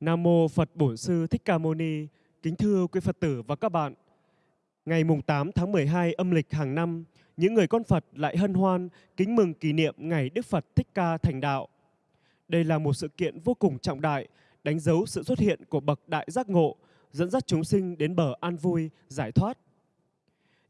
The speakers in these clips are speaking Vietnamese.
Nam mô Phật Bổn Sư Thích Ca Mâu Ni. Kính thưa quý Phật tử và các bạn. Ngày mùng 8 tháng 12 âm lịch hàng năm, những người con Phật lại hân hoan kính mừng kỷ niệm ngày Đức Phật Thích Ca thành đạo. Đây là một sự kiện vô cùng trọng đại, đánh dấu sự xuất hiện của bậc đại giác ngộ, dẫn dắt chúng sinh đến bờ an vui, giải thoát.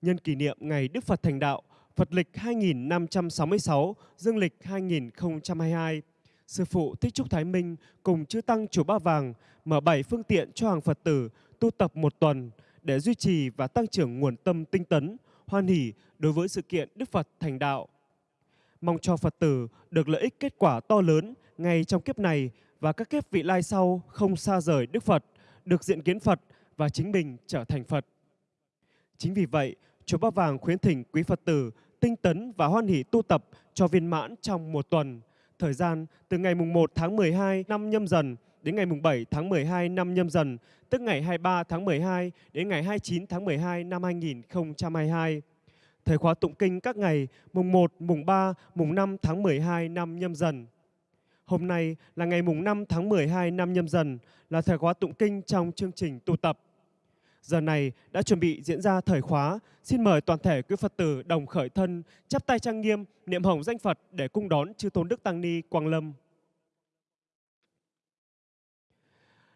Nhân kỷ niệm ngày Đức Phật thành đạo, Phật lịch 2566, Dương lịch 2022, Sư Phụ Thích Trúc Thái Minh cùng Chư Tăng Chùa Ba Vàng mở bảy phương tiện cho hàng Phật tử tu tập một tuần để duy trì và tăng trưởng nguồn tâm tinh tấn, hoan hỷ đối với sự kiện Đức Phật thành đạo. Mong cho Phật tử được lợi ích kết quả to lớn ngay trong kiếp này và các kiếp vị lai sau không xa rời Đức Phật, được diện kiến Phật và chính mình trở thành Phật. Chính vì vậy, Chùa Ba Vàng khuyến thỉnh quý Phật tử tinh tấn và hoan hỷ tu tập cho viên mãn trong một tuần. Thời gian từ ngày mùng 1 tháng 12 năm nhâm dần đến ngày mùng 7 tháng 12 năm nhâm dần, tức ngày 23 tháng 12 đến ngày 29 tháng 12 năm 2022. Thời khóa tụng kinh các ngày mùng 1, mùng 3, mùng 5 tháng 12 năm nhâm dần. Hôm nay là ngày mùng 5 tháng 12 năm nhâm dần, là thời khóa tụng kinh trong chương trình tu tập. Giờ này đã chuẩn bị diễn ra thời khóa. Xin mời toàn thể quý Phật tử đồng khởi thân, chắp tay trang nghiêm, niệm hồng danh Phật để cung đón chư Tôn Đức Tăng Ni Quang Lâm.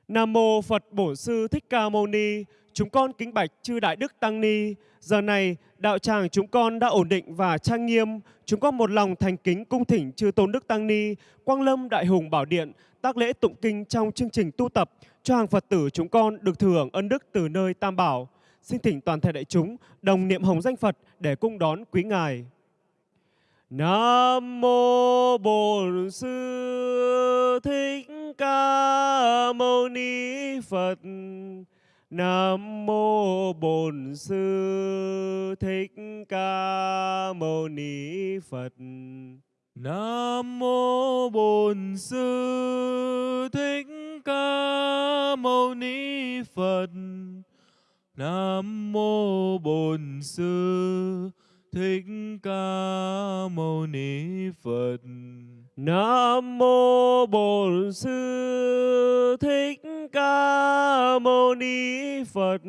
Nam mô Phật Bổn Sư Thích Ca Mâu Ni. Chúng con kính bạch chư Đại Đức Tăng Ni. Giờ này, đạo tràng chúng con đã ổn định và trang nghiêm. Chúng con một lòng thành kính cung thỉnh chư Tôn Đức Tăng Ni, Quang Lâm Đại Hùng Bảo Điện, tác lễ tụng kinh trong chương trình tu tập cho hàng Phật tử chúng con được thừa hưởng ân đức từ nơi Tam Bảo. Xin thỉnh toàn thể đại chúng đồng niệm hồng danh Phật để cung đón quý ngài. Nam mô Bổn Sư Thích Ca Mâu Ni Phật. Nam mô Bổn Sư Thích Ca Mâu Ni Phật. Nam mô Bổn Sư Thích Ca Mâu Ni Phật. Nam mô Bổn Sư Thích Ca Mâu Ni Phật. Nam mô Bổn Sư Thích Ca Mâu Ni Phật.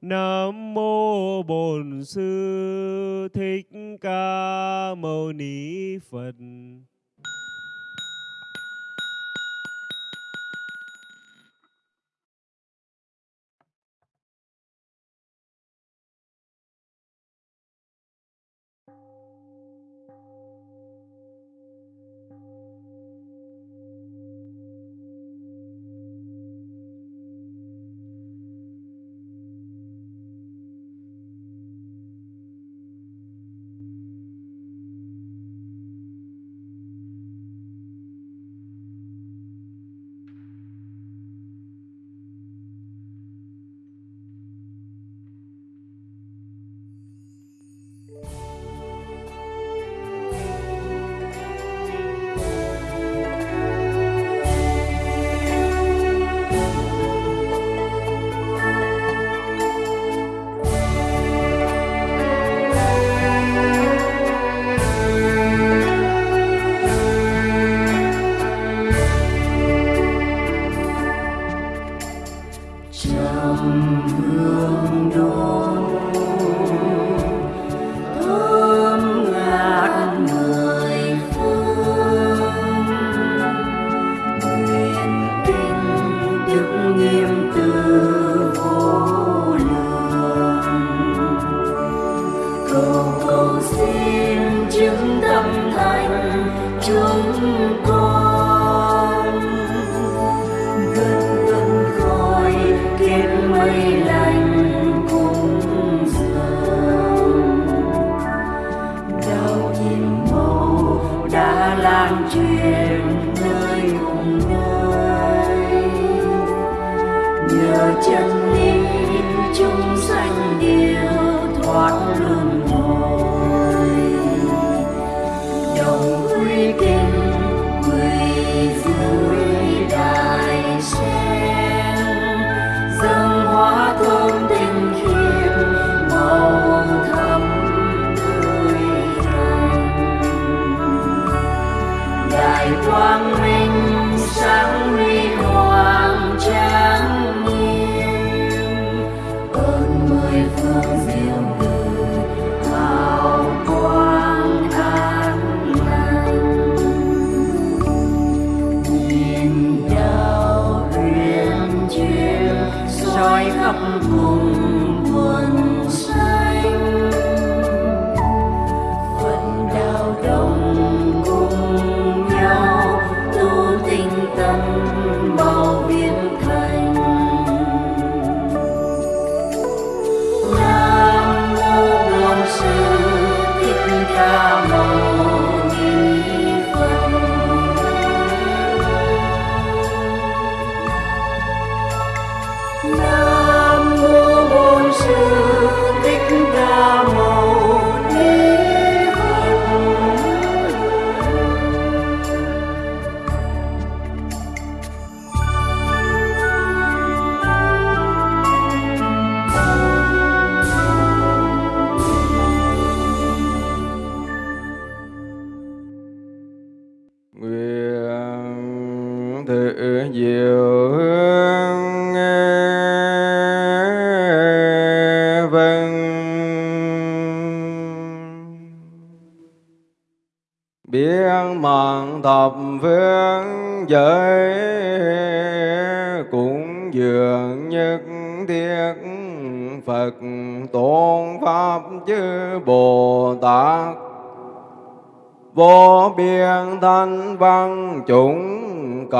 Nam mô Bổn Sư Thích Ca Mâu Ni Phật.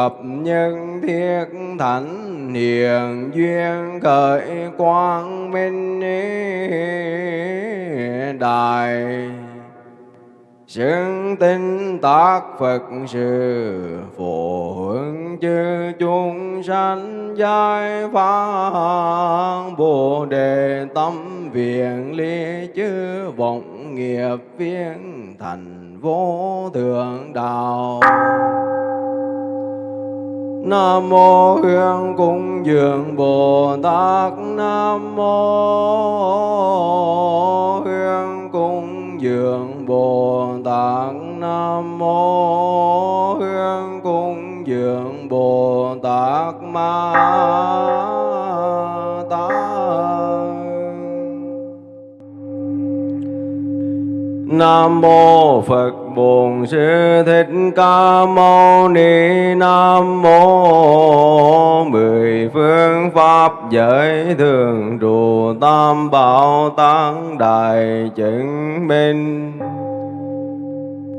Cập nhân thiết thánh hiền duyên khởi quang minh đại Xứng tinh tác Phật sự phổ hướng chư chúng sanh giai phá Bồ đề tâm viện ly chư vọng nghiệp viên thành vô thượng đạo. Nam mô Hương cung dường Bồ Tát Nam mô Hương cung dường Bồ Tát Nam mô Hương cung dường Bồ Tát Ma Nam mô Phật Bổn Sư Thích Ca Mâu Ni Nam mô mười phương pháp giới thường trụ tam bảo tăng đại chứng minh.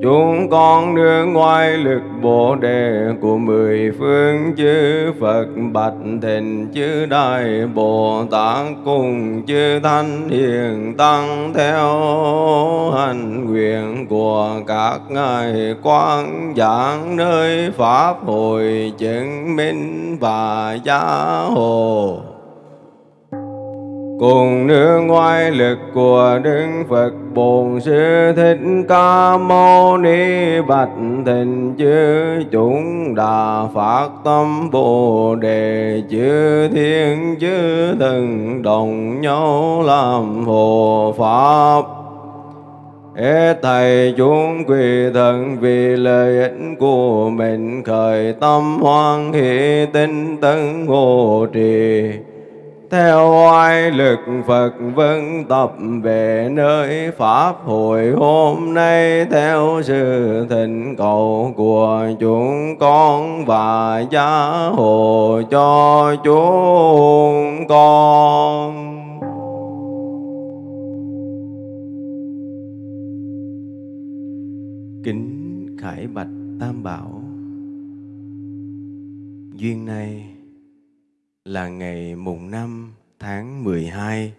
Chúng con nương ngoài lực bồ đề của mười phương chư Phật, bạch thịnh chư Đại Bồ Tát cùng chư Thanh Hiền Tăng theo hành nguyện của các ngài quan giảng nơi Pháp hội chứng minh và gia hộ cùng nương ngoại lực của Đức Phật Bổn Sư Thích Ca Mâu Ni Bạch Thịnh chư, chúng đà phát tâm Bồ đề chư thiên chư thần đồng nhau làm hộ pháp. Hết thầy chúng quỳ thần vì lợi ích của mình khởi tâm hoan hỷ tinh tấn hộ trì theo oai lực Phật vân tập về nơi Pháp hội hôm nay, theo sự thỉnh cầu của chúng con và gia hộ cho chúng con. Kính Khải Bạch Tam Bảo, Duyên này là ngày mùng 5 tháng 12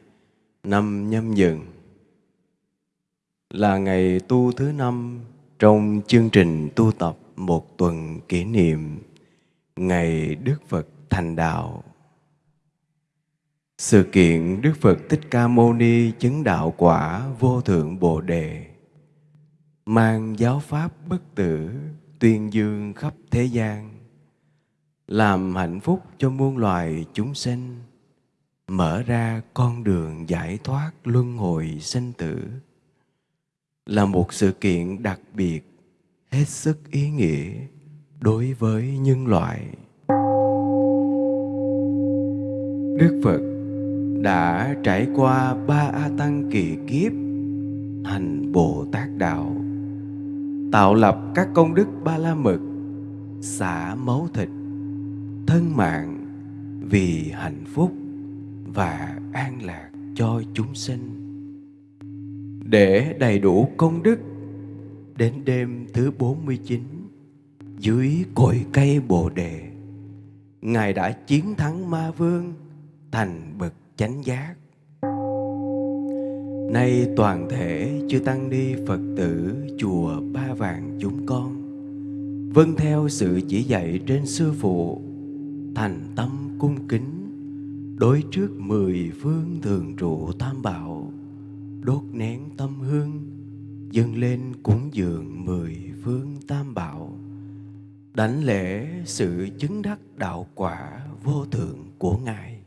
năm nhâm dần là ngày tu thứ năm trong chương trình tu tập một tuần kỷ niệm ngày Đức Phật thành đạo. Sự kiện Đức Phật Thích Ca Mâu Ni chứng đạo quả vô thượng Bồ đề, mang giáo pháp bất tử, tuyên dương khắp thế gian làm hạnh phúc cho muôn loài chúng sinh, mở ra con đường giải thoát luân hồi sinh tử. Là một sự kiện đặc biệt, hết sức ý nghĩa đối với nhân loại. Đức phật đã trải qua ba a tăng kỳ kiếp, hành bồ tát đạo, tạo lập các công đức ba la mật, xả máu thịt thân mạng vì hạnh phúc và an lạc cho chúng sinh. Để đầy đủ công đức, đến đêm thứ 49, dưới cội cây Bồ Đề, Ngài đã chiến thắng ma vương thành bậc chánh giác. Nay toàn thể chư Tăng Ni Phật tử chùa Ba Vàng chúng con Vâng theo sự chỉ dạy trên Sư Phụ thành tâm cung kính, đối trước mười phương thường trụ tam bảo, đốt nén tâm hương, dâng lên cúng dường mười phương tam bảo. Đảnh lễ sự chứng đắc đạo quả vô thượng của ngài.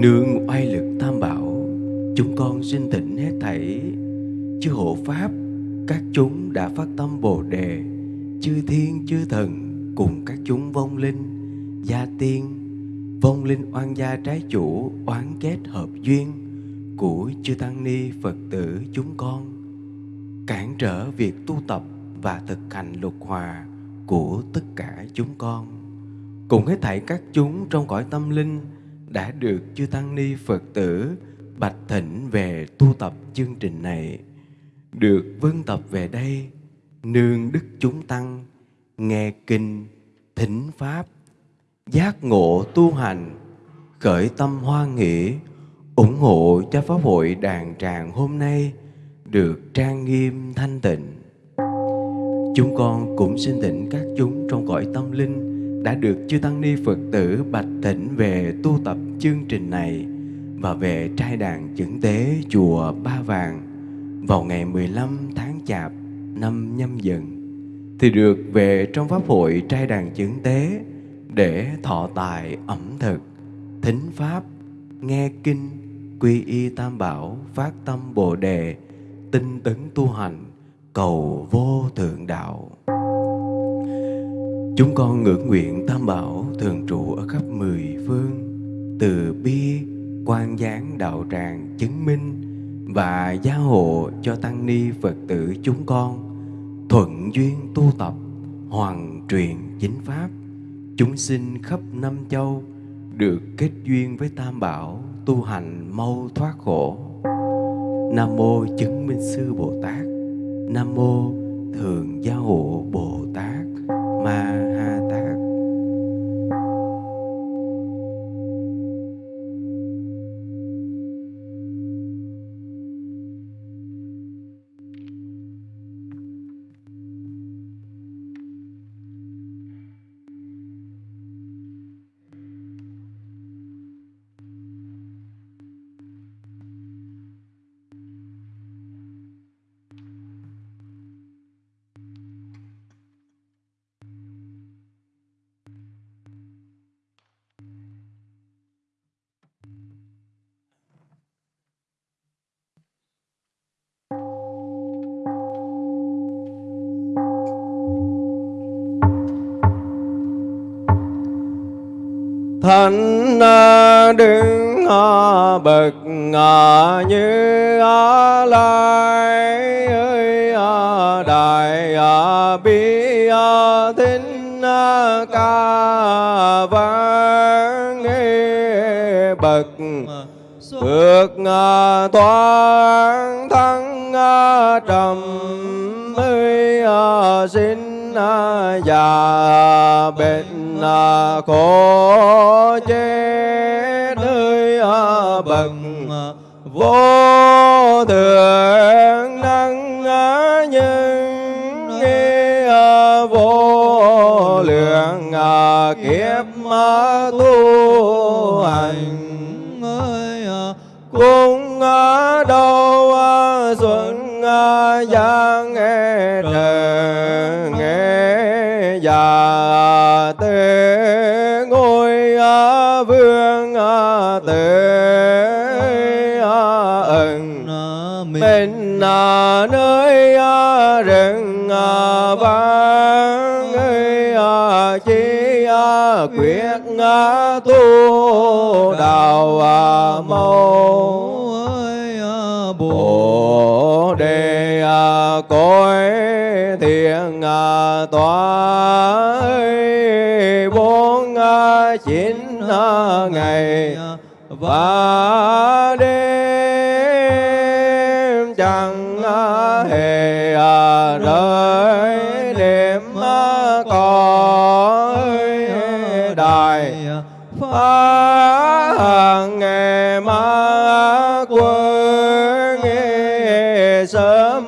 Nương oai lực tam bảo, chúng con xin tỉnh hết thảy chư hộ pháp, các chúng đã phát tâm bồ đề, chư thiên, chư thần cùng các chúng vong linh, gia tiên, vong linh oan gia trái chủ oán kết hợp duyên của chư tăng ni Phật tử chúng con cản trở việc tu tập và thực hành luật hòa của tất cả chúng con. Cùng hết thảy các chúng trong cõi tâm linh đã được chư tăng ni Phật tử bạch thỉnh về tu tập chương trình này được vân tập về đây nương đức chúng tăng nghe kinh thính pháp, giác ngộ tu hành, khởi tâm hoan nghĩ, ủng hộ cho pháp hội đàn tràng hôm nay được trang nghiêm thanh tịnh. Chúng con cũng xin thỉnh các chúng trong cõi tâm linh đã được chư tăng ni phật tử bạch thỉnh về tu tập chương trình này và về trai đàn chứng tế chùa Ba Vàng vào ngày 15 tháng Chạp năm nhâm dần thì được về trong pháp hội trai đàn chứng tế để thọ tài ẩm thực, thính pháp, nghe kinh, quy y tam bảo, phát tâm bồ đề, tinh tấn tu hành, cầu vô thượng đạo. Chúng con ngưỡng nguyện tam bảo thường trụ ở khắp mười phương, từ bi, quan gián đạo tràng chứng minh và gia hộ cho tăng ni Phật tử chúng con thuận duyên tu tập, hoàn truyền chính pháp. Chúng sinh khắp năm châu, được kết duyên với tam bảo, tu hành mau thoát khổ. Nam mô chứng minh sư bồ tát. Nam mô thường gia hộ bồ tát. Ma bậc như lai ơi đại bi thính ca vang. Bậc bước toán thắng trầm ơi xin già bệnh khổ chết nơi bậc vô thượng năng nhân nghe vô lượng kiếp tu hành. Nơi rừng vang chi quyết tu đạo mâu bồ đề cõi thiện tòa bốn chín ngày và phá hàng ngày ma quân nghe sớm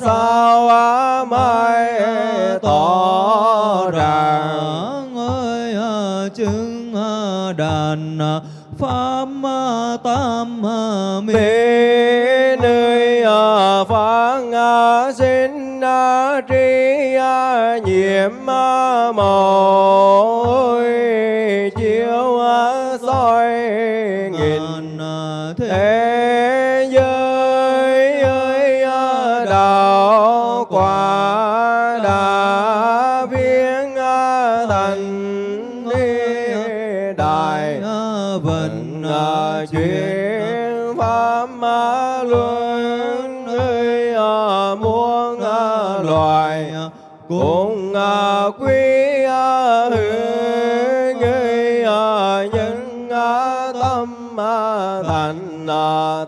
sao mai tỏ ràng ơi chứng đàn pháp tam mê nơi phán sinh tri nhiễm màu cùng à, quý à, hương người à, nhân à, tâm thành à,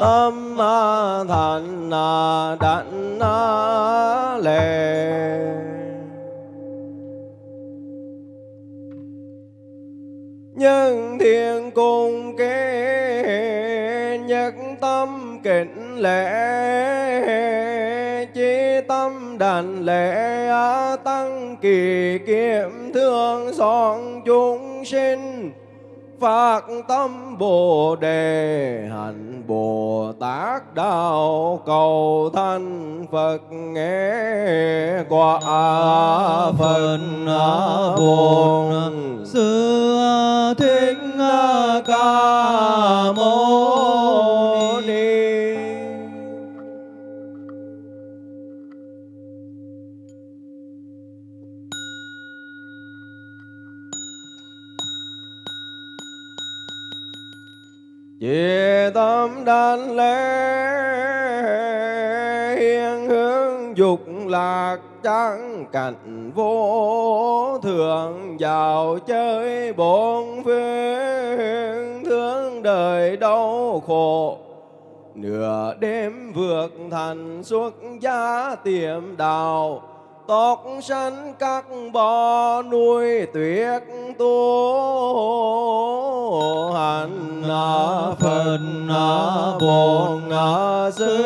tâm thành đảnh à, lệ. Nhân thiên cung kế nhất tâm kính lễ chi tâm đảnh lễ à, tăng kỳ kiệm thương son chúng sinh phát tâm bồ đề, hạnh bồ tát đạo cầu thanh phật nghe quả phật buồn. Sư thích ca mâu Chỉ tâm đan lễ, hiên hướng dục lạc trắng cảnh vô thường, vào chơi bốn phương thương đời đau khổ. Nửa đêm vượt thành xuất gia tiệm đào tóc sanh các bò nuôi tuyệt tu. Hành phật à, bổn à, sư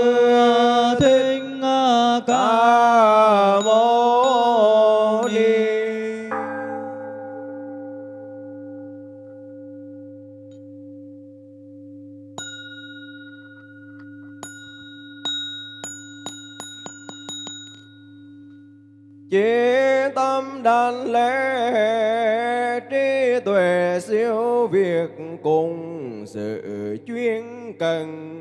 thích à, ca mâu Chí tâm đàn lễ trí tuệ siêu việt cùng sự chuyên cần.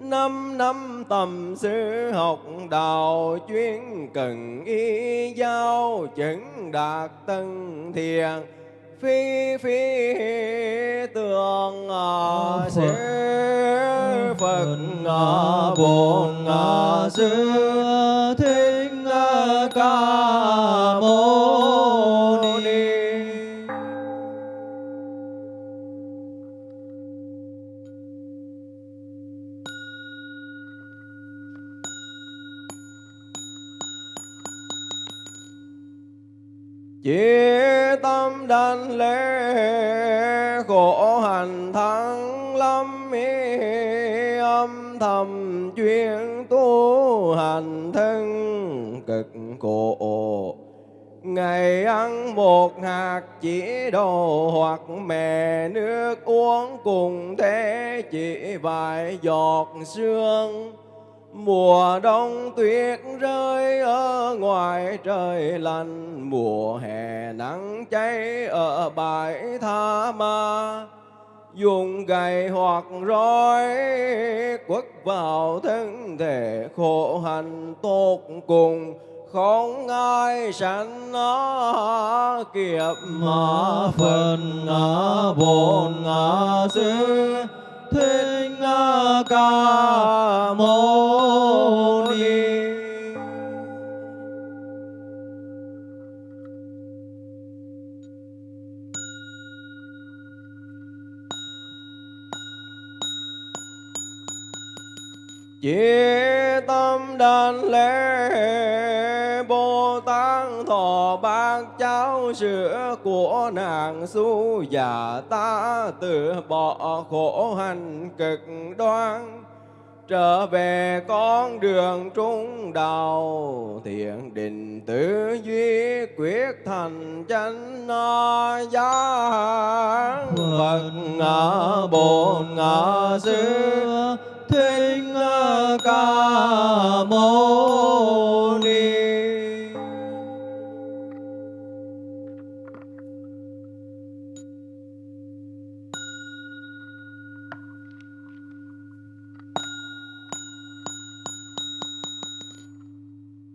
Năm năm tầm sư học đạo chuyên cần y giao chứng đạt tân thiền phi phi tường à, sư phật à, bổn à, sư ca mâu ni. Chỉ tâm đan lễ khổ hành thắng lâm ý âm thầm chuyên tu hành thân cổ. Ngày ăn một hạt chỉ đồ hoặc mè nước uống cùng thế chỉ vài giọt sương. Mùa đông tuyết rơi ở ngoài trời lạnh Mùa hè nắng cháy ở bãi tha ma. Dùng gậy hoặc roi quất vào thân thể khổ hạnh tốt cùng không ai sanh nó kiếp mà phật bổn sư thích ca mâu ni. Chỉ tâm đàn lễ sữa của nàng su già ta từ bỏ khổ hành cực đoan. Trở về con đường trung đạo, thiện định tứ duy, quyết thành chánh giác phật ngã, bổn ngã, sư thích ca mâu ni.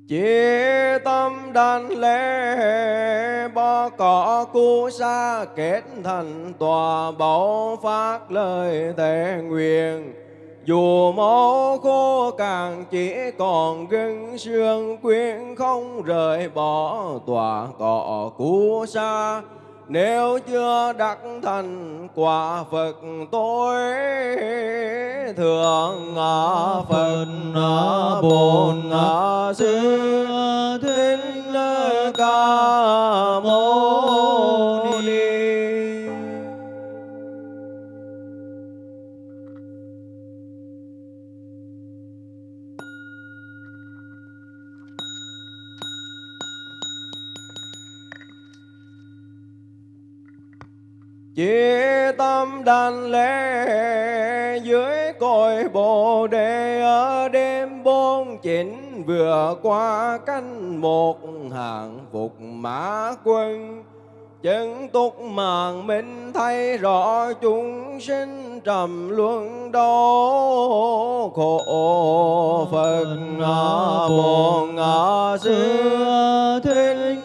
Chỉ tâm đan lễ bo cỏ cu sa kết thành tòa bảo phát lời thề nguyện. Dù máu khô càng chỉ còn gân xương quyến không rời bỏ tòa cỏ cu sa nếu chưa đắc thành quả Phật tối thượng ngã Phật ngã Bổn ngã Sư Thích Ca Mâu Ni. Chỉ tâm đàn lễ dưới cội bồ đề. Ở đêm bốn chín vừa qua canh một hàng phục mã quân. Chân túc màng minh thấy rõ chúng sinh trầm luân đau khổ phật ngã bổn ngã sư. Thích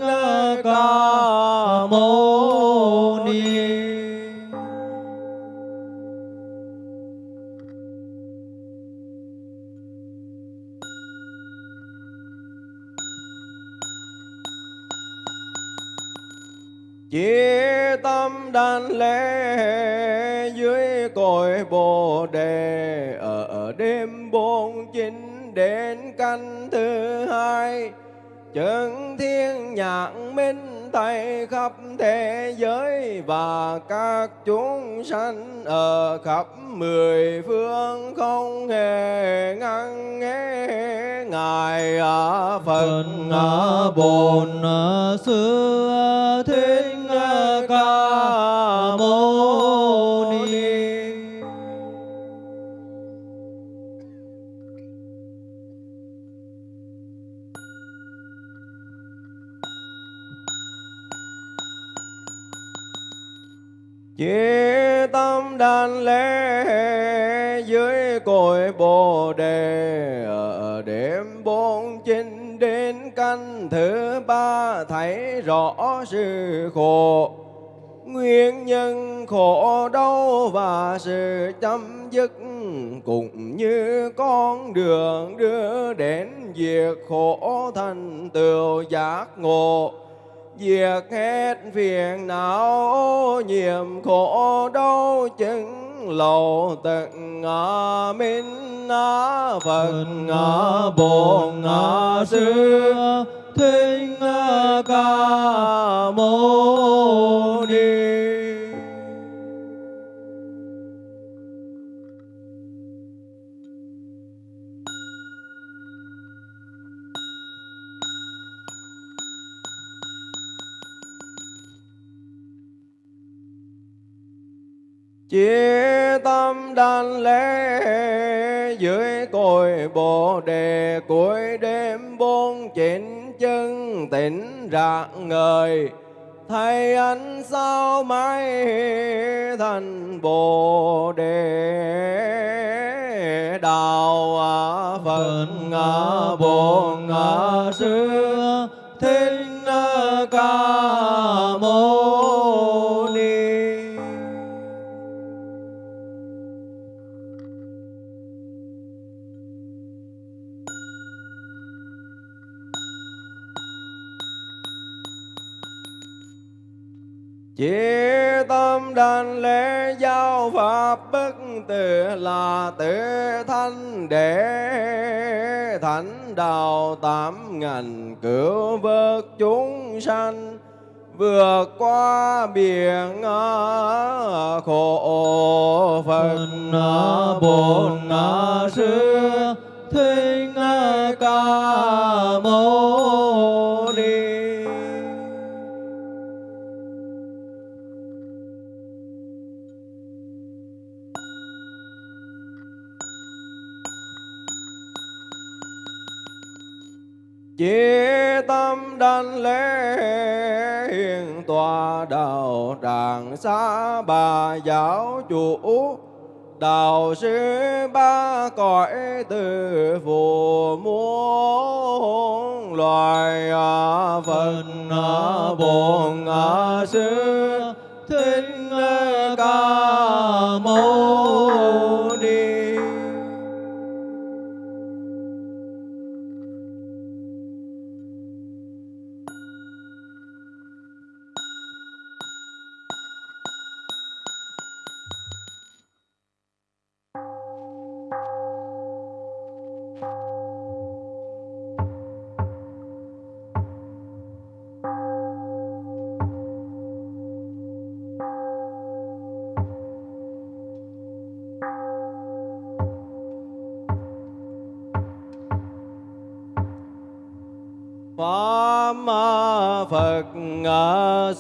ca mâu Chỉ tâm đan lễ dưới cội bồ đề. Ở, đêm bốn chín đến canh thứ hai chân thiên nhạc minh tay khắp thế giới và các chúng sanh ở khắp mười phương không hề ngăn nghe ngài à Phật bồn Bổn à, Sư Thích Ca Mâu Ni. Chỉ tâm đàn lễ dưới cội bồ đề, ở đêm bốn chín đến canh thứ ba, thấy rõ sự khổ nguyên nhân khổ đau và sự chấm dứt cũng như con đường đưa đến việc khổ thành tựu giác ngộ. Việc hết phiền não nhiệm khổ đau chứng lậu tận ngã minh ngã phật ngã bồ ngã sư thinh Ca Mâu Ni Chỉ tâm đàn lễ dưới cội bồ đề, cuối đêm bốn chín chân tỉnh rạng ngời, Thầy ánh sao mãi thành bồ đề? Đạo à Phật ngã bổn ngã sư thiên ca mâu Chỉ tâm đàn lễ giao pháp bất tử là tự thanh để thánh đạo tám ngành cứu vớt chúng sanh vượt qua biển khổ Phật à, Bổn à, Sư Thích à, Ca Mâu. Chí tâm đảnh lễ hiền tòa đạo tràng xá bà giáo chủ. Đạo sư ba cõi từ phù muôn loài à, Phật à, Bổn à, Sư. Thính Ca Mâu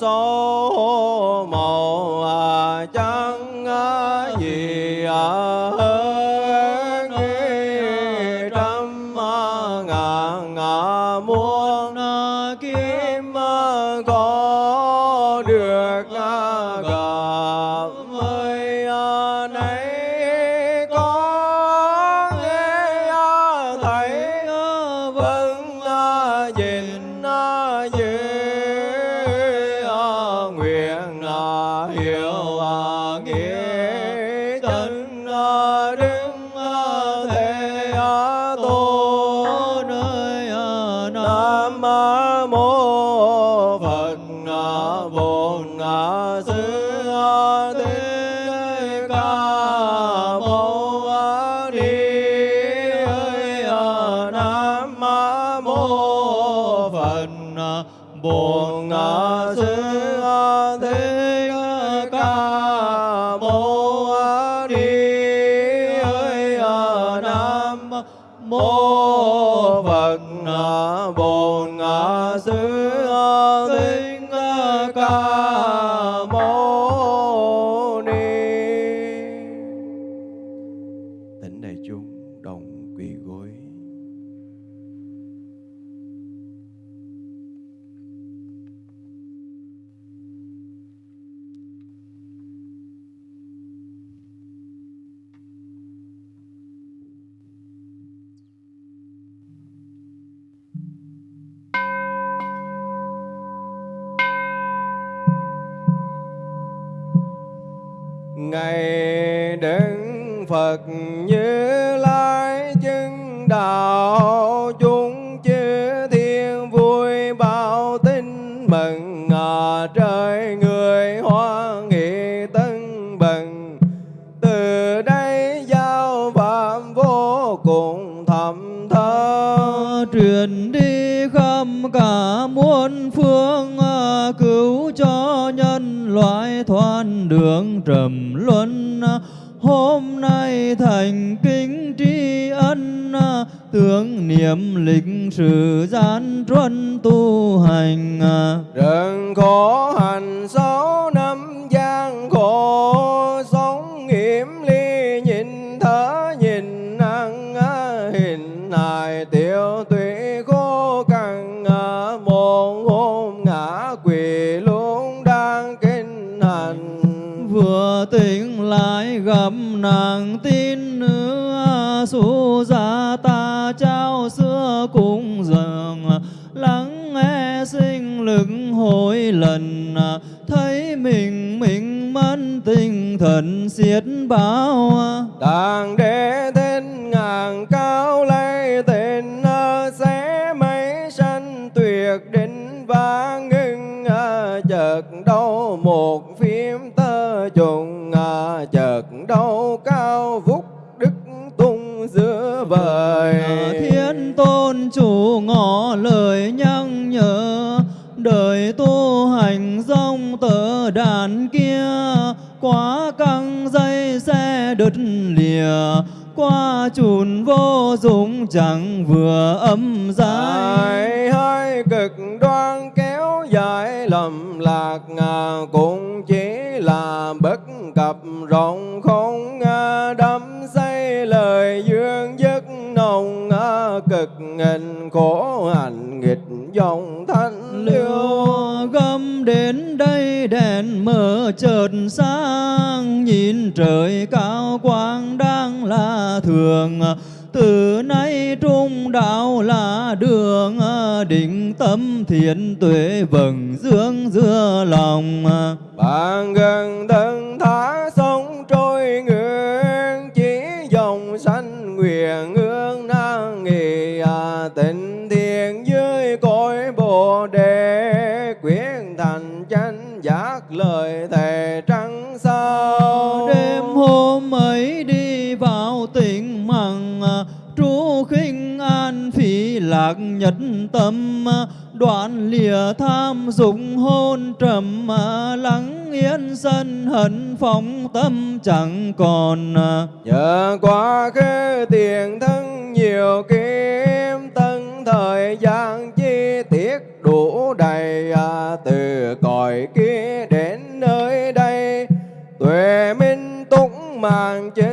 số một. Ngày đức Phật như lai chứng đạo. Đường trầm luân, hôm nay thành kính tri ân, tưởng niệm lịch sử gian truân tu hành. Đừng Rừng khổ hành sáu thần xiết bao Đàn đế tên ngàn cao lây tên à, xé mấy sanh tuyệt định và ngưng à, chợt đâu một phim tơ trùng à, chợt đâu cao vút đức tung giữa vời. Thiên tôn chủ ngỏ lời nhắc nhở đời tu hành tờ đàn kia quá căng dây xe đứt lìa qua chùn vô dụng chẳng vừa âm dài Hai cực đoan kéo dài lầm lạc à, cũng chỉ là bất cập rộng không à, đắm say lời dương giấc nồng à, cực hình khổ hành nghịch dòng thanh liêu đến đây, đèn mở chợt sáng, nhìn trời cao quang đang là thường. Từ nay trung đạo là đường, định tâm thiện tuệ vầng dương dưa lòng. Bạn gần thân thái lạc nhất tâm, đoạn lìa tham dục hôn trầm, lắng yên sân hận phóng tâm chẳng còn. Nhờ quá khứ tiền thân nhiều kiếm tân thời gian chi tiết đủ đầy, từ cõi kia đến nơi đây, tuệ minh túc màng chế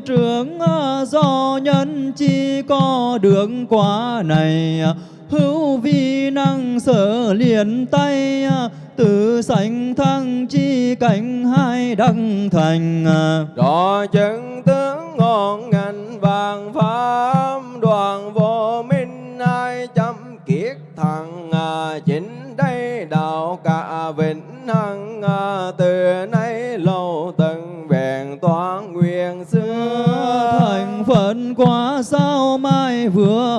duyên trưởng ờ, do nhân chi có được quả này ờ, hữu vi năng sở liền tay ờ, tự sanh thăng chi cảnh hai đăng thành rõ chứng tướng ngọn ngành vàng pháp, đoàn vô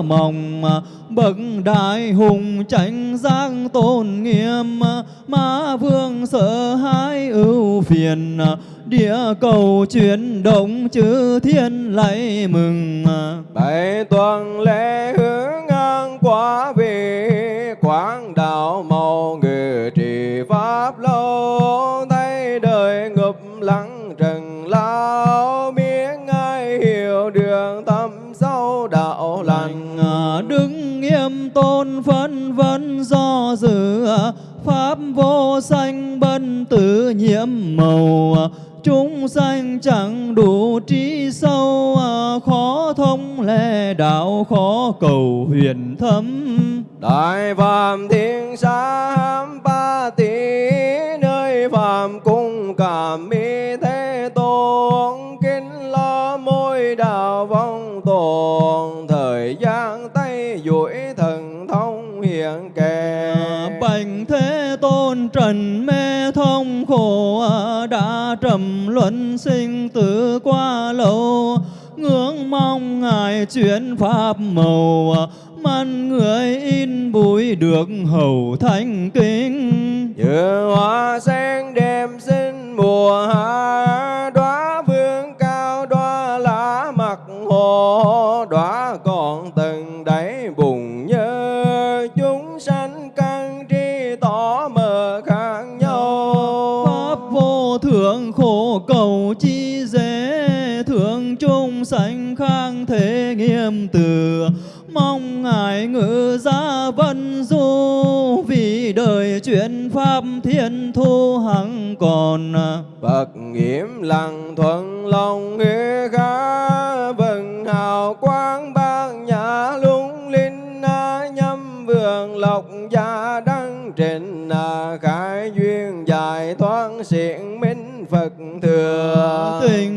mỏng bậc đại hùng tránh giác tôn nghiêm. Ma vương sợ hãi ưu phiền, địa cầu chuyển động chư thiên lạy mừng. Bảy tuần lễ hướng ngang quá về tử nhiễm màu chúng sanh chẳng đủ trí sâu khó thông lệ đạo khó cầu huyền thâm. Đại phạm thiên sa hám ba tỷ nơi phạm cung cảm mi thế tôn kính lo môi đạo vong tồn thời gian tay duỗi thần thông hiện kề. Bành thế tôn trần đã trầm luân sinh tử qua lâu. Ngưỡng mong ngài chuyển pháp màu man người in bụi được hầu thanh kính. Như hoa sen đêm sinh mùa hạ mong ngài ngự gia vân du, vì đời chuyện pháp thiên thu hằng còn Phật nghiêm lặng thuận lòng nghĩa khác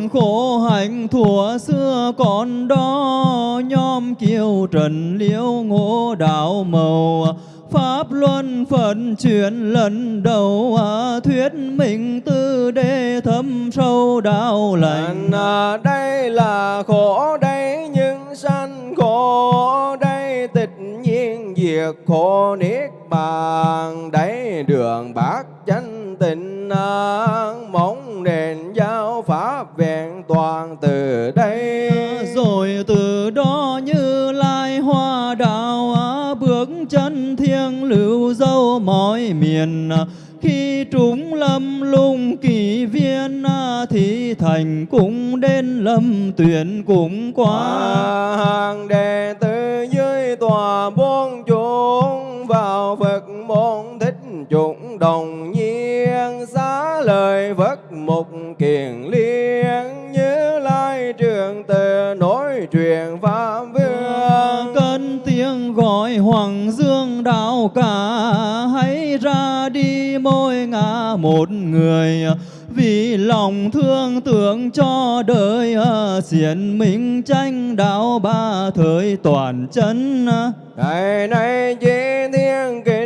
khổ hạnh thuở xưa còn đó nhóm kiều trần liễu ngộ đạo màu. Pháp luân phận chuyển lần đầu à, thuyết mình tư đế thâm sâu đạo lành. À, đây là khổ đây nhưng sanh khổ đây tịch nhiên diệt khổ niết bàn. Đây đường bát chánh tịnh à, mong nền giáo toàn từ đây. Rồi từ đó như lai hoa đạo à, nhân thiêng lưu dâu mọi miền. Khi trúng lâm lung kỳ viên thì thành cũng đến lâm tuyển cũng quá hàng đệ tử cả hãy ra đi môi ngã một người. Vì lòng thương tưởng cho đời, xiển minh tranh đạo ba thời toàn chân. Ngày nay chế thiên kinh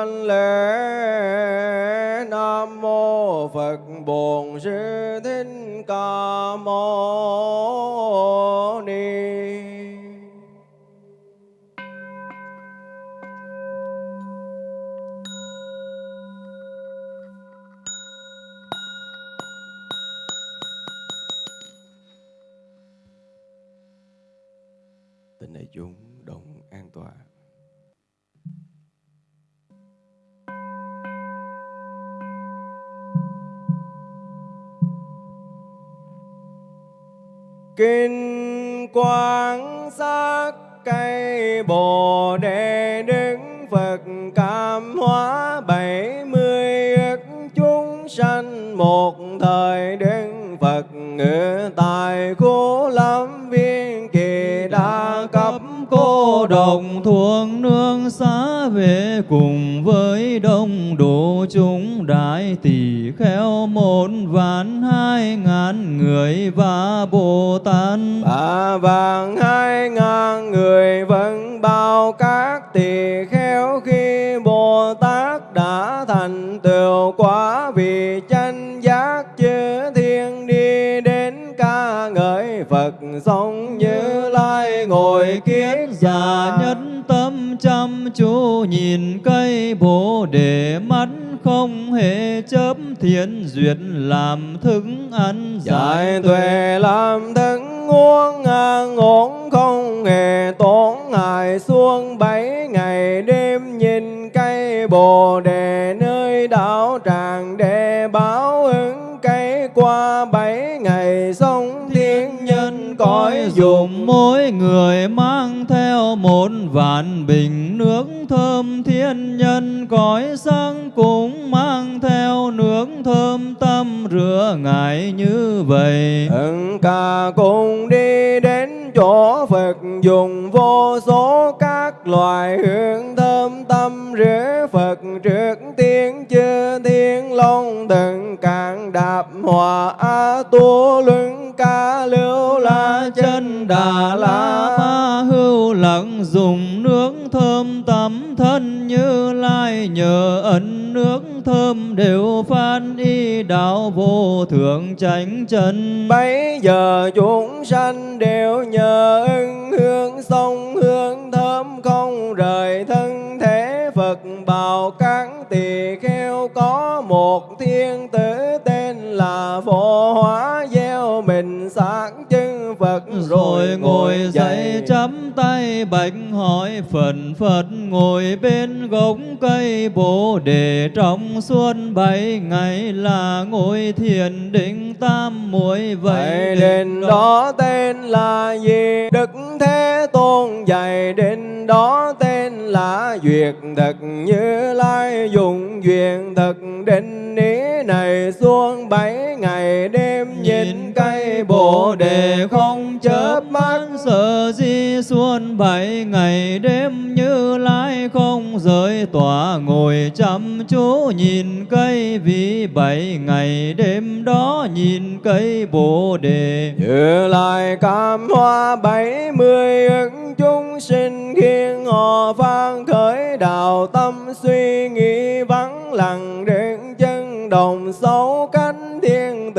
tâm lễ. Nam mô phật bổn sư thích ca mâu kinh quang sắc cây bồ đề đức phật cảm hóa bảy mươi ức chúng sanh một thời đức phật ngự tại khu độc thuộc nương xá về cùng với đông đủ chúng đại tỷ kheo một vạn hai ngàn người và bồ tát. Ba vạn hai ngàn người vẫn bao các tỳ kheo khi bồ tát đã thành tựu quả vì chánh giác chư thiên đi đến ca ngợi phật sống như ngồi kiết già nhất tâm chăm chú nhìn cây bồ đề mắt không hề chớp thiện duyệt làm thức ăn giải tuệ. làm thức uống ngang ổn không hề tổn hại xuống bảy ngày đêm nhìn cây bồ đề nơi đảo tràng để báo ứng cây. Qua bảy ngày sống thiên nhân cõi dùng dùng mỗi người mang theo một vạn bình nước thơm, thiên nhân cõi sang cũng mang theo nước thơm tâm rửa ngài như vậy. Ưng cả cùng đi đến chỗ Phật, dùng vô số các loại hương thơm tâm rửa Phật trước tiên chư thiên long, từng càng đạp hòa a tu luân đà la ma hưu lặng dùng nước thơm tắm thân như lai nhờ ấn nước thơm đều phan y đạo vô thượng chánh chân. Bây giờ chúng sanh đều nhờ ưng hương sông hương thơm không rời thân thể Phật bào các tỳ kheo có Phật rồi ngồi dậy chắp tay bạch hỏi phần phật ngồi bên gốc cây bồ đề. Trong suốt bảy ngày là ngồi thiền định tam muội. Vậy đền đó tên là gì? Đức Thế Tôn. Dạy đền đó tên là Duyệt Thực. Như Lai dùng duyên thực. Định ý này xuống bảy ngày đêm nhìn cây bồ đề không chớp mắt, sợ di xuân bảy ngày đêm như lai không rời. Tỏa ngồi chăm chú nhìn cây vì bảy ngày đêm đó, nhìn cây bồ đề. Như Lai cam hoa bảy mươi ức, chúng sinh khiến họ phan khởi đạo tâm, suy nghĩ vắng lặng đến chân đồng xấu cánh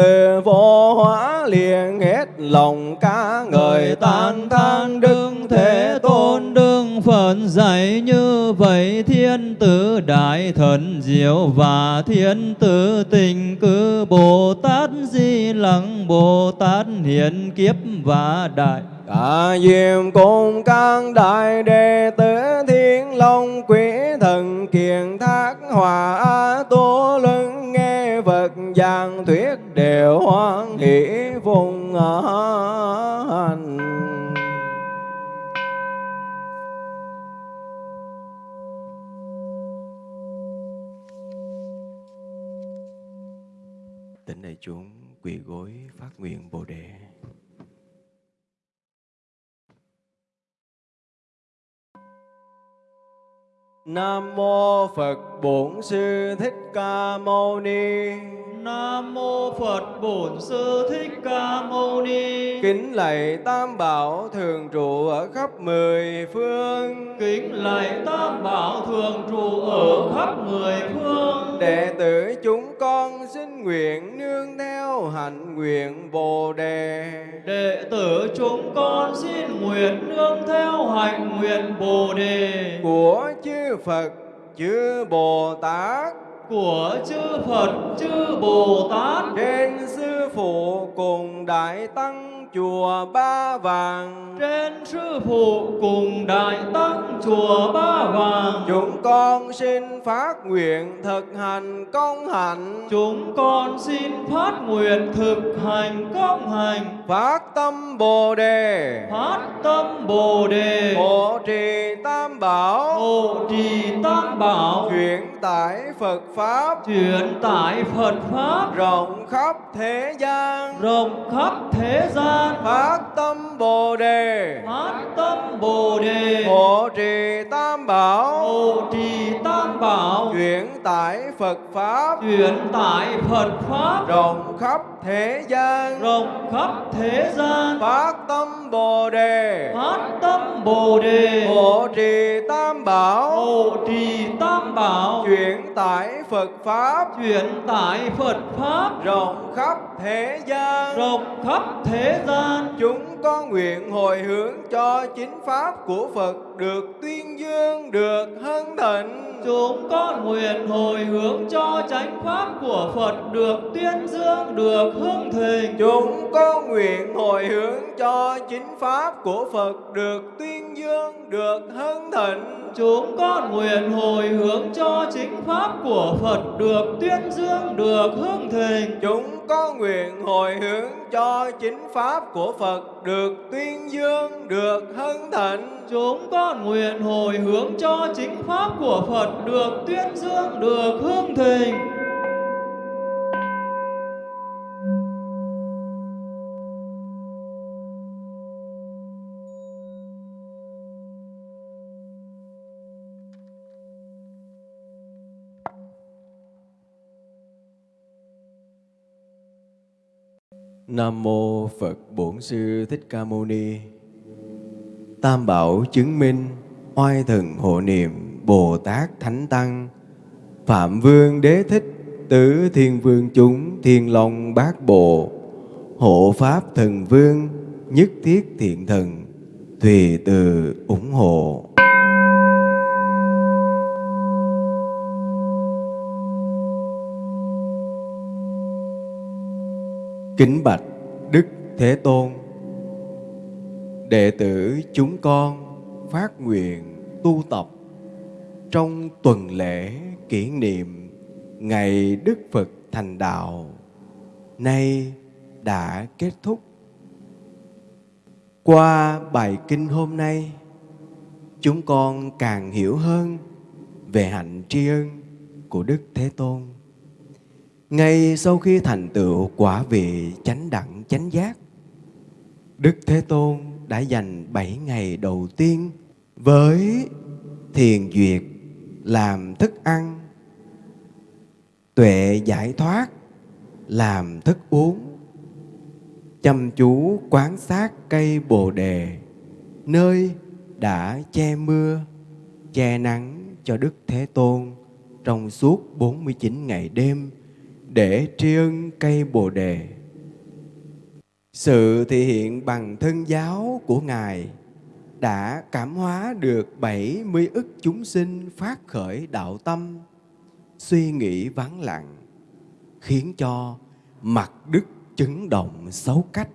từ vô hóa liền hết lòng ca người tán thán đức thế tôn đương Phật dạy như vậy thiên tử đại thần diệu và thiên tử tình cư Bồ Tát Di Lặc Bồ Tát hiện kiếp và đại cả diệm cùng các đại đệ tử thiên long quỷ thần kiền thác, hòa a tu lưng vật thuyết đều hoan hỷ vùng hành Tỉnh đại chúng quỳ gối phát nguyện Bồ đề. Nam mô Phật Bổn Sư Thích Ca Mâu Ni. Nam mô Phật Bổn Sư Thích Ca Mâu Ni. Kính lạy Tam Bảo thường trụ ở khắp mười phương. Kính lạy Tam Bảo thường trụ ở khắp mười phương. Đệ tử chúng con xin nguyện nương theo hạnh nguyện Bồ đề. Đệ tử chúng con xin nguyện nương theo hạnh nguyện Bồ đề của chư Phật, chư Bồ Tát. Của chư Phật, chư Bồ Tát. Trên sư phụ cùng đại tăng chùa Ba Vàng. Trên sư phụ cùng đại tăng chùa Ba Vàng. Chúng con xin phát nguyện thực hành công hạnh. Chúng con xin phát nguyện thực hành công hành phát tâm Bồ đề. Phát tâm Bồ đề. Hộ trì Tam Bảo. Hộ trì Tam Bảo. Chuyển tải Phật pháp. Chuyển tải Phật pháp. Rộng khắp thế gian. Rộng khắp thế gian phát tâm bồ đề. Phát tâm bồ đề. Hộ trì tam bảo. Hộ trì bảo. Chuyển tải phật pháp. Chuyển tải phật pháp. Rộng khắp thế gian. Rộng khắp thế gian. Phát tâm bồ đề. Phát tâm bồ đề. Hộ trì tam bảo. Hộ trì tam bảo. Chuyển tải phật pháp. Chuyển tải phật pháp. Rộng khắp thế gian. Rộng khắp thế gian. Chúng con nguyện hồi hướng cho chính pháp của Phật được tuyên dương, được hân thịnh. Chúng con nguyện hồi hướng cho chánh pháp của Phật được tuyên dương, được hưng thịnh. Chúng con nguyện hồi hướng cho chính pháp của Phật được tuyên dương, được hưng thịnh. Chúng con nguyện hồi hướng cho chính pháp của Phật được tuyên dương, được hưng thịnh. Chúng con nguyện hồi hướng cho chính pháp của Phật được tuyên dương, được hân thịnh. Chúng con nguyện hồi hướng cho chính pháp của Phật được tuyên dương, được hưng thịnh. Nam mô Phật Bổn Sư Thích Ca Mâu Ni. Tam bảo chứng minh oai thần hộ niệm Bồ Tát Thánh Tăng. Phạm Vương Đế Thích, Tứ Thiên Vương chúng, Thiên Long Bát Bộ. Hộ Pháp Thần Vương, Nhất Thiết Thiện Thần, Thùy từ ủng hộ. Kính bạch Đức Thế Tôn Đệ tử chúng con phát nguyện tu tập trong tuần lễ kỷ niệm ngày Đức Phật thành đạo nay đã kết thúc. Qua bài kinh hôm nay, chúng con càng hiểu hơn về hạnh tri ân của Đức Thế Tôn. Ngay sau khi thành tựu quả vị chánh đẳng chánh giác, Đức Thế Tôn đã dành bảy ngày đầu tiên với thiền duyệt làm thức ăn, tuệ giải thoát làm thức uống, chăm chú quán sát cây bồ đề, nơi đã che mưa, che nắng cho Đức Thế Tôn trong suốt 49 ngày đêm để tri ân cây Bồ đề. Sự thể hiện bằng thân giáo của Ngài đã cảm hóa được 70 ức chúng sinh phát khởi đạo tâm, suy nghĩ vắng lặng, khiến cho mặt đức chấn động xấu cách.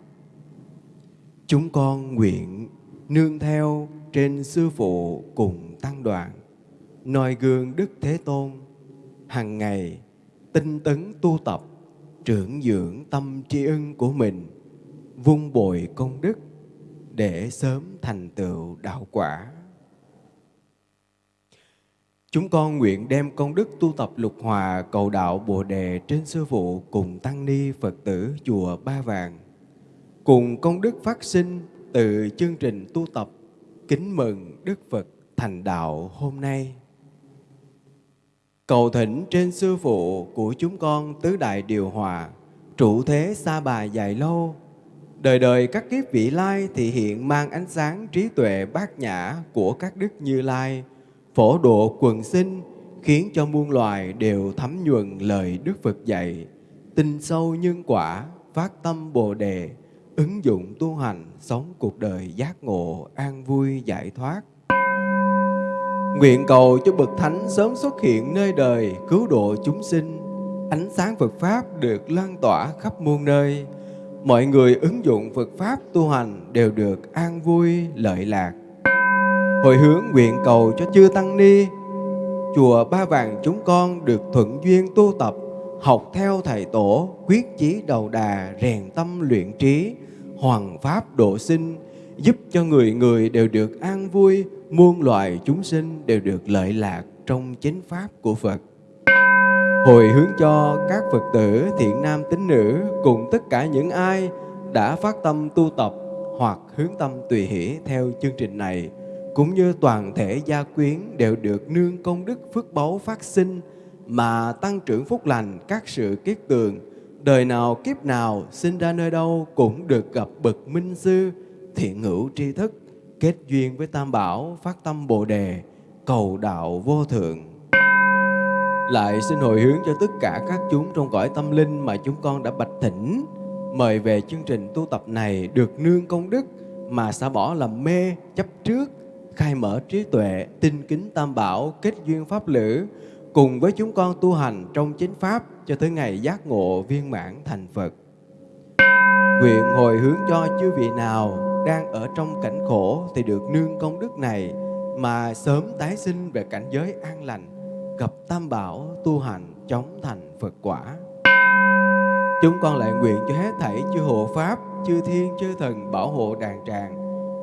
Chúng con nguyện nương theo trên sư phụ cùng tăng đoàn, noi gương Đức Thế Tôn, hàng ngày tinh tấn tu tập, trưởng dưỡng tâm tri ân của mình, vun bồi công đức để sớm thành tựu đạo quả. Chúng con nguyện đem công đức tu tập lục hòa cầu đạo Bồ Đề trên sư phụ cùng tăng ni Phật tử chùa Ba Vàng, cùng công đức phát sinh từ chương trình tu tập kính mừng Đức Phật thành đạo hôm nay. Cầu thỉnh trên sư phụ của chúng con tứ đại điều hòa, trụ thế xa bà dài lâu, đời đời các kiếp vị lai thì hiện mang ánh sáng trí tuệ bát nhã của các đức như lai, phổ độ quần sinh, khiến cho muôn loài đều thấm nhuần lời Đức Phật dạy, tin sâu nhân quả, phát tâm Bồ đề, ứng dụng tu hành, sống cuộc đời giác ngộ, an vui, giải thoát. Nguyện cầu cho Bậc Thánh sớm xuất hiện nơi đời, cứu độ chúng sinh, ánh sáng Phật Pháp được lan tỏa khắp muôn nơi, mọi người ứng dụng Phật Pháp tu hành đều được an vui, lợi lạc. Hồi hướng nguyện cầu cho chư Tăng Ni, chùa Ba Vàng chúng con được thuận duyên tu tập, học theo Thầy Tổ, quyết chí đầu đà, rèn tâm luyện trí, hoàng Pháp độ sinh, giúp cho người người đều được an vui, muôn loài chúng sinh đều được lợi lạc trong chính Pháp của Phật. Hồi hướng cho các Phật tử thiện nam tín nữ cùng tất cả những ai đã phát tâm tu tập hoặc hướng tâm tùy hỷ theo chương trình này cũng như toàn thể gia quyến đều được nương công đức phước báu phát sinh mà tăng trưởng phúc lành các sự kiết tường. Đời nào kiếp nào sinh ra nơi đâu cũng được gặp bậc minh sư thiện hữu tri thức, kết duyên với tam bảo, phát tâm bồ đề, cầu đạo vô thượng lại xin hồi hướng cho tất cả các chúng trong cõi tâm linh mà chúng con đã bạch thỉnh mời về chương trình tu tập này được nương công đức mà xả bỏ làm mê, chấp trước, khai mở trí tuệ tinh kính tam bảo, kết duyên pháp lữ, cùng với chúng con tu hành trong chính pháp cho tới ngày giác ngộ viên mãn thành Phật. Nguyện hồi hướng cho chư vị nào đang ở trong cảnh khổ thì được nương công đức này mà sớm tái sinh về cảnh giới an lành gặp tam bảo tu hành chống thành Phật quả. Chúng con lại nguyện cho hết thảy chư hộ Pháp, chư thiên, chư thần bảo hộ đàn tràng,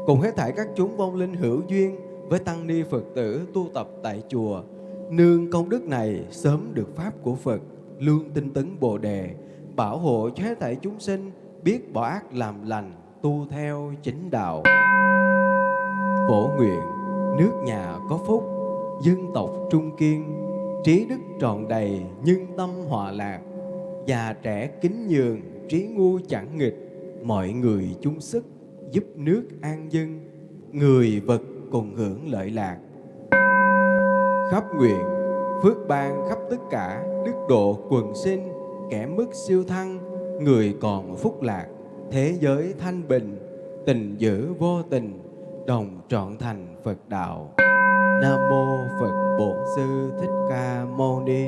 cùng hết thảy các chúng vong linh hữu duyên với tăng ni Phật tử tu tập tại chùa, nương công đức này sớm được Pháp của Phật, lương tinh tấn Bồ Đề, bảo hộ cho hết thảy chúng sinh biết bỏ ác làm lành, tu theo chính đạo. Phổ nguyện, nước nhà có phúc, dân tộc trung kiên, trí đức tròn đầy, nhưng tâm hòa lạc, già trẻ kính nhường, trí ngu chẳng nghịch, mọi người chung sức, giúp nước an dân, người vật cùng hưởng lợi lạc. Khắp nguyện, phước ban khắp tất cả, đức độ quần sinh, kẻ mức siêu thăng, người còn phúc lạc, thế giới thanh bình, tình giữ vô tình, đồng trọn thành Phật đạo. Nam mô Phật Bổn Sư Thích Ca Mâu Ni.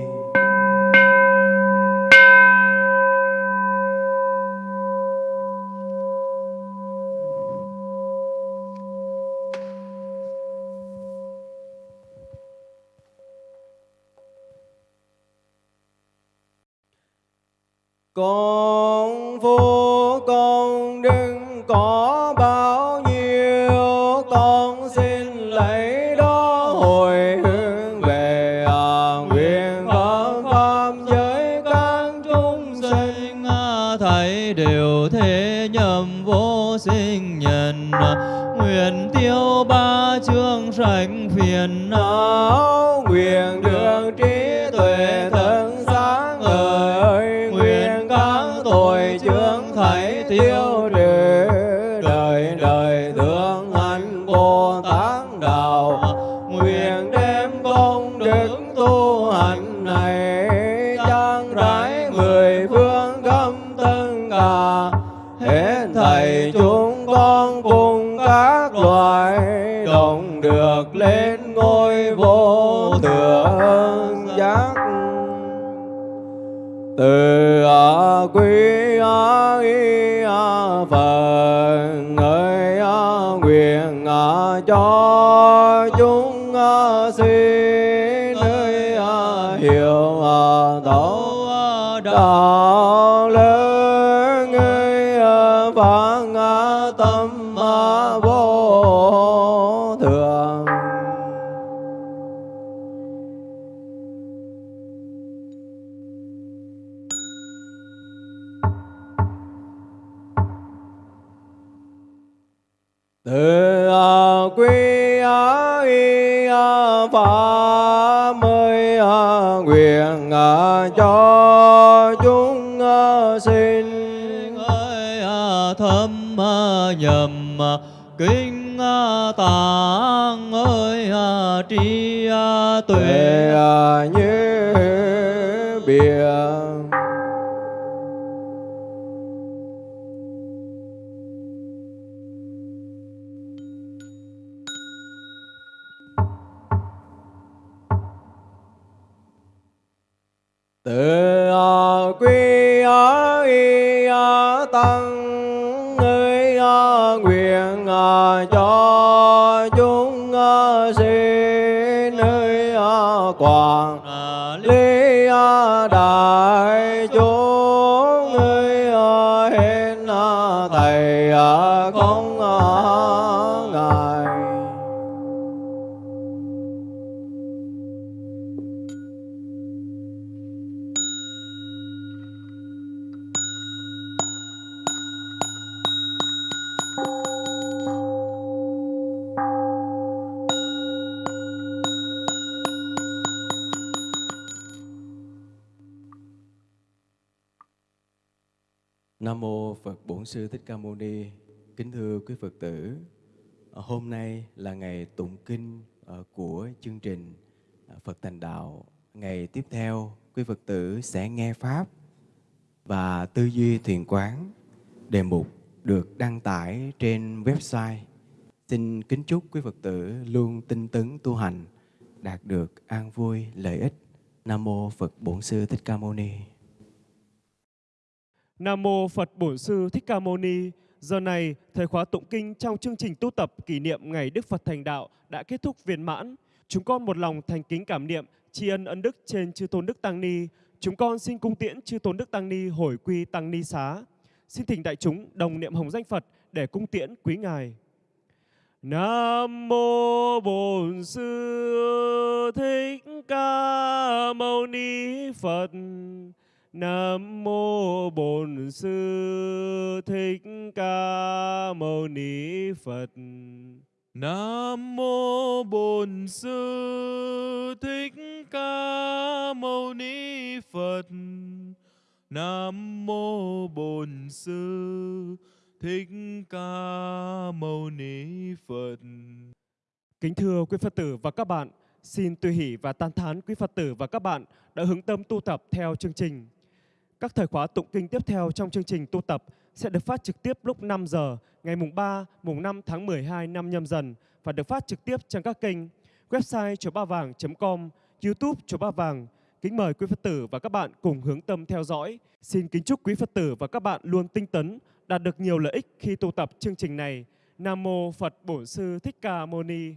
Con vô Uh. Từ a quy a y a pháp a nguyện cho chúng xin. Ơi à, thâm à, nhầm à, kinh à, tạng ơi à, tri à, tuệ. Như Sư Thích Ca Mâu Ni. Kính thưa quý Phật tử, ờ, hôm nay là ngày tụng kinh ờ, của chương trình ờ, Phật Thành Đạo. Ngày tiếp theo, quý Phật tử sẽ nghe pháp và tư duy thiền quán. Đề mục được đăng tải trên website. Xin kính chúc quý Phật tử luôn tinh tấn tu hành, đạt được an vui lợi ích. Nam mô Phật Bổn Sư Thích Ca Mâu Ni. Nam mô Phật Bổn Sư Thích Ca Mâu Ni. Giờ này, thời khóa tụng kinh trong chương trình tu tập kỷ niệm ngày Đức Phật thành đạo đã kết thúc viên mãn. Chúng con một lòng thành kính cảm niệm tri ân ân đức trên chư tôn đức tăng ni. Chúng con xin cung tiễn chư tôn đức tăng ni hồi quy tăng ni xá. Xin thỉnh đại chúng đồng niệm hồng danh Phật để cung tiễn quý ngài. Nam mô Bổn Sư Thích Ca Mâu Ni Phật. Nam mô Bổn Sư Thích Ca Mâu Ni Phật. Nam mô Bổn Sư Thích Ca Mâu Ni Phật. Nam mô Bổn Sư Thích Ca Mâu Ni Phật. Kính thưa quý Phật tử và các bạn, xin tùy hỷ và tan thán quý Phật tử và các bạn đã hướng tâm tu tập theo chương trình. Các thời khóa tụng kinh tiếp theo trong chương trình tu tập sẽ được phát trực tiếp lúc 5 giờ ngày mùng 3, mùng 5 tháng 12 năm nhâm dần và được phát trực tiếp trên các kênh website chùa ba vàng.com, youtube chùa ba vàng. Kính mời quý Phật tử và các bạn cùng hướng tâm theo dõi. Xin kính chúc quý Phật tử và các bạn luôn tinh tấn, đạt được nhiều lợi ích khi tu tập chương trình này. Nam mô Phật Bổn Sư Thích Ca Mâu Ni.